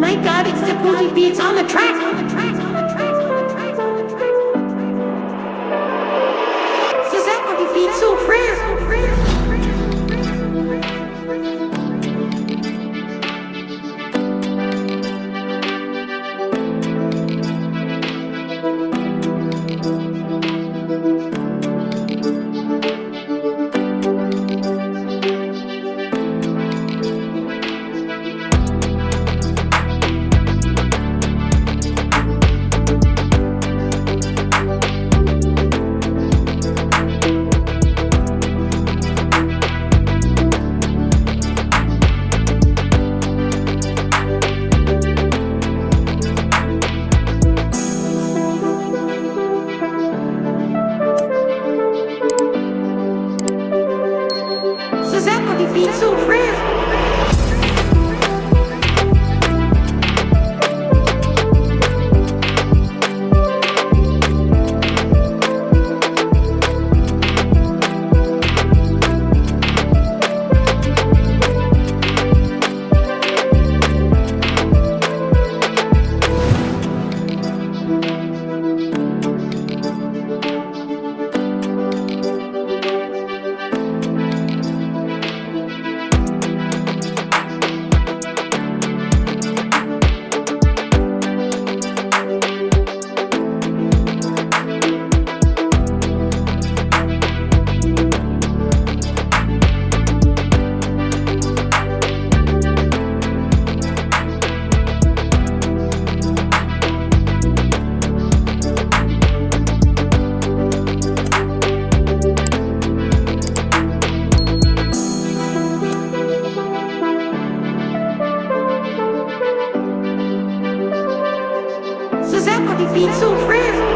my god, it's the booty beats on the track! Sazakovi beats so rare. be so real.